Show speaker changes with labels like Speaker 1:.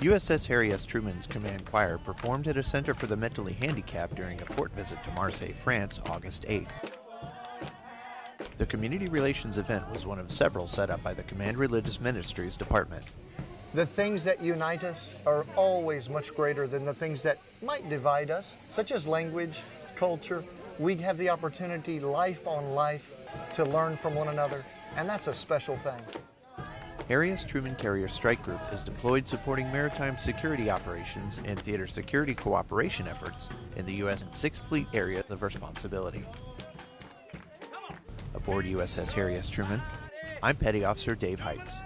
Speaker 1: USS Harry S. Truman's Command Choir performed at a center for the mentally handicapped during a port visit to Marseille, France, August 8. The community relations event was one of several set up by the Command Religious Ministries Department.
Speaker 2: The things that unite us are always much greater than the things that might divide us, such as language, culture. We have the opportunity, life on life, to learn from one another, and that's a special thing.
Speaker 1: Harry S. Truman Carrier Strike Group is deployed supporting maritime security operations and theater security cooperation efforts in the U.S. 6th Fleet area of responsibility. Aboard USS Harry S. Truman, I'm Petty Officer Dave Heitz.